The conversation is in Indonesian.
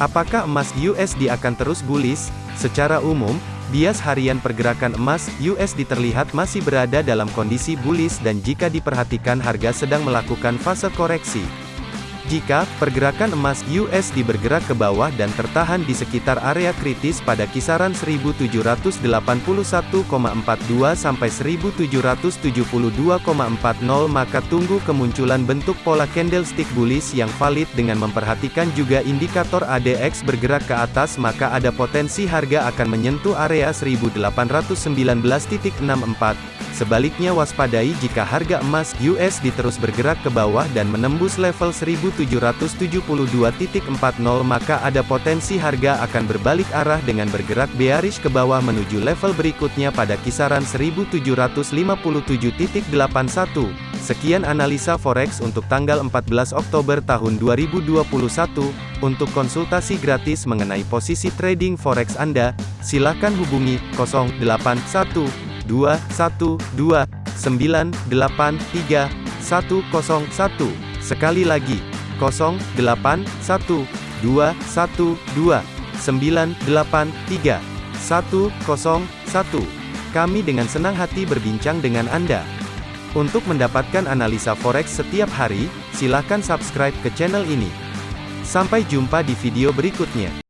Apakah emas USD akan terus bullish? Secara umum, bias harian pergerakan emas USD terlihat masih berada dalam kondisi bullish dan jika diperhatikan harga sedang melakukan fase koreksi. Jika pergerakan emas USD bergerak ke bawah dan tertahan di sekitar area kritis pada kisaran 1781,42 sampai 1772,40 maka tunggu kemunculan bentuk pola candlestick bullish yang valid dengan memperhatikan juga indikator ADX bergerak ke atas maka ada potensi harga akan menyentuh area 1819.64 Sebaliknya waspadai jika harga emas USD terus bergerak ke bawah dan menembus level 1772.40 maka ada potensi harga akan berbalik arah dengan bergerak bearish ke bawah menuju level berikutnya pada kisaran 1757.81. Sekian analisa forex untuk tanggal 14 Oktober tahun 2021. Untuk konsultasi gratis mengenai posisi trading forex Anda, silakan hubungi 081 dua satu dua sembilan delapan tiga satu kosong satu sekali lagi kosong delapan satu dua satu dua sembilan delapan tiga satu kosong satu kami dengan senang hati berbincang dengan Anda. Untuk mendapatkan analisa forex setiap hari, silakan subscribe ke channel ini. Sampai jumpa di video berikutnya.